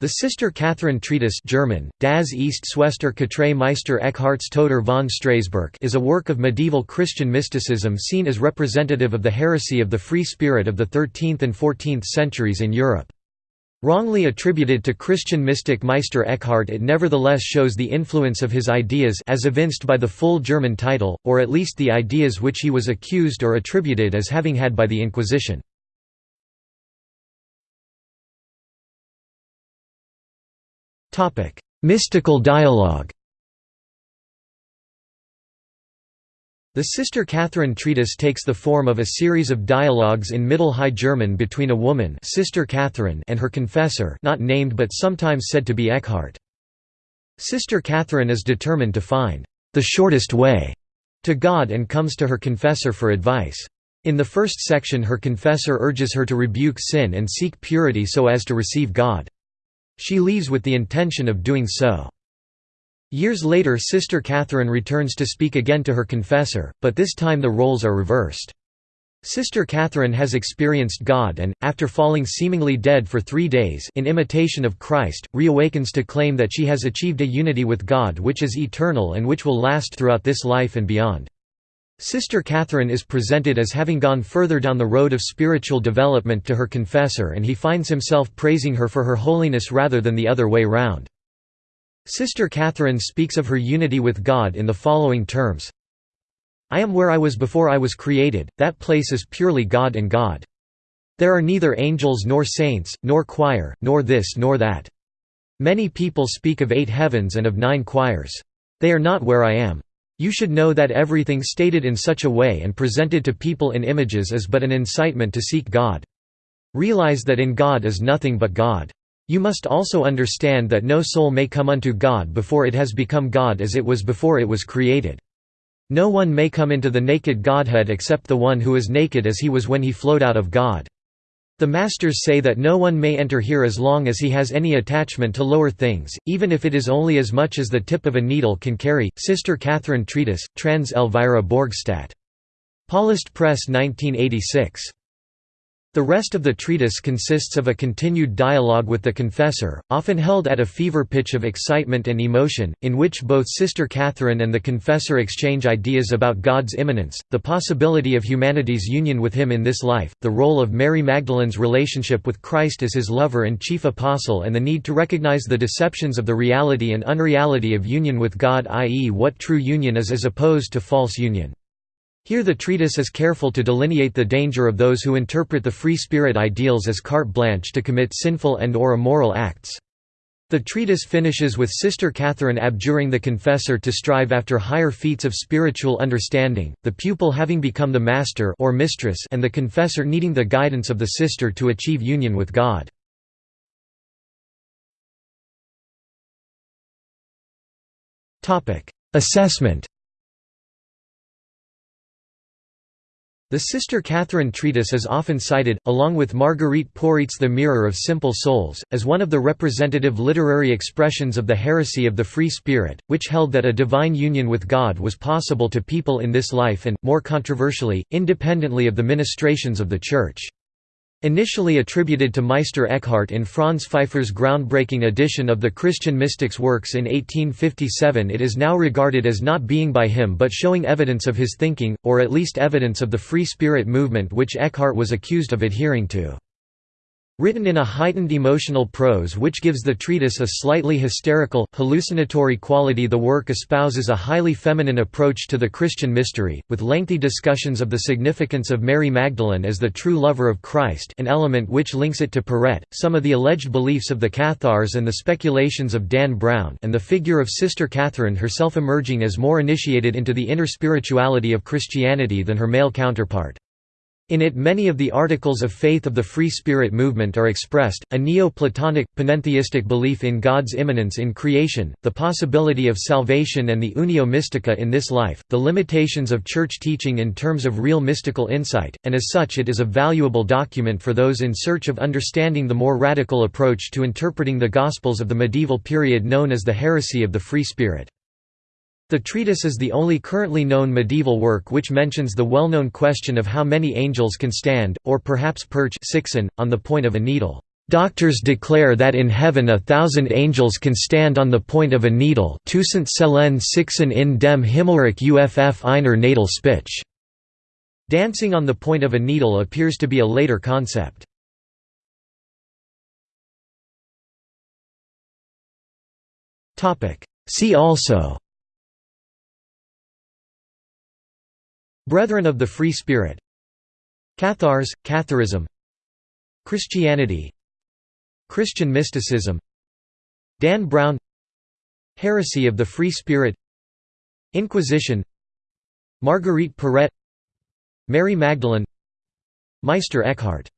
The Sister Catherine Treatise German, Das East Schwester Katray Meister Eckharts Toter von Strasburg is a work of medieval Christian mysticism seen as representative of the heresy of the Free Spirit of the 13th and 14th centuries in Europe. Wrongly attributed to Christian mystic Meister Eckhart it nevertheless shows the influence of his ideas as evinced by the full German title, or at least the ideas which he was accused or attributed as having had by the Inquisition. Mystical dialogue The Sister Catherine treatise takes the form of a series of dialogues in Middle High German between a woman Sister Catherine and her confessor not named but sometimes said to be Eckhart. Sister Catherine is determined to find the shortest way to God and comes to her confessor for advice. In the first section her confessor urges her to rebuke sin and seek purity so as to receive God. She leaves with the intention of doing so. Years later Sister Catherine returns to speak again to her confessor, but this time the roles are reversed. Sister Catherine has experienced God and, after falling seemingly dead for three days in imitation of Christ, reawakens to claim that she has achieved a unity with God which is eternal and which will last throughout this life and beyond. Sister Catherine is presented as having gone further down the road of spiritual development to her confessor and he finds himself praising her for her holiness rather than the other way round. Sister Catherine speaks of her unity with God in the following terms I am where I was before I was created, that place is purely God and God. There are neither angels nor saints, nor choir, nor this nor that. Many people speak of eight heavens and of nine choirs. They are not where I am. You should know that everything stated in such a way and presented to people in images is but an incitement to seek God. Realize that in God is nothing but God. You must also understand that no soul may come unto God before it has become God as it was before it was created. No one may come into the naked Godhead except the one who is naked as he was when he flowed out of God. The Masters say that no one may enter here as long as he has any attachment to lower things, even if it is only as much as the tip of a needle can carry. Sister Catherine Treatise, Trans Elvira Borgstadt. Paulist Press 1986. The rest of the treatise consists of a continued dialogue with the confessor, often held at a fever pitch of excitement and emotion, in which both Sister Catherine and the confessor exchange ideas about God's immanence, the possibility of humanity's union with Him in this life, the role of Mary Magdalene's relationship with Christ as His lover and chief apostle and the need to recognize the deceptions of the reality and unreality of union with God i.e. what true union is as opposed to false union. Here the treatise is careful to delineate the danger of those who interpret the free spirit ideals as carte blanche to commit sinful and or immoral acts. The treatise finishes with Sister Catherine abjuring the confessor to strive after higher feats of spiritual understanding, the pupil having become the master or mistress and the confessor needing the guidance of the sister to achieve union with God. Assessment The Sister Catherine treatise is often cited, along with Marguerite Porete's The Mirror of Simple Souls, as one of the representative literary expressions of the heresy of the Free Spirit, which held that a divine union with God was possible to people in this life and, more controversially, independently of the ministrations of the Church. Initially attributed to Meister Eckhart in Franz Pfeiffer's groundbreaking edition of the Christian Mystics works in 1857 it is now regarded as not being by him but showing evidence of his thinking, or at least evidence of the Free Spirit movement which Eckhart was accused of adhering to. Written in a heightened emotional prose which gives the treatise a slightly hysterical, hallucinatory quality the work espouses a highly feminine approach to the Christian mystery, with lengthy discussions of the significance of Mary Magdalene as the true lover of Christ an element which links it to Porete, some of the alleged beliefs of the Cathars and the speculations of Dan Brown and the figure of Sister Catherine herself emerging as more initiated into the inner spirituality of Christianity than her male counterpart. In it many of the articles of faith of the Free Spirit movement are expressed, a Neo-Platonic, panentheistic belief in God's immanence in creation, the possibility of salvation and the unio mystica in this life, the limitations of church teaching in terms of real mystical insight, and as such it is a valuable document for those in search of understanding the more radical approach to interpreting the Gospels of the medieval period known as the heresy of the Free Spirit. The treatise is the only currently known medieval work which mentions the well-known question of how many angels can stand, or perhaps perch on the point of a needle. Doctors declare that in heaven a thousand angels can stand on the point of a needle Tucent Selen Sixen in dem Himmelreich Uff einer Nadel Spitch. Dancing on the point of a needle appears to be a later concept. See also Brethren of the Free Spirit. Cathars, Catharism. Christianity. Christian mysticism. Dan Brown. Heresy of the Free Spirit. Inquisition. Marguerite Porete Mary Magdalene. Meister Eckhart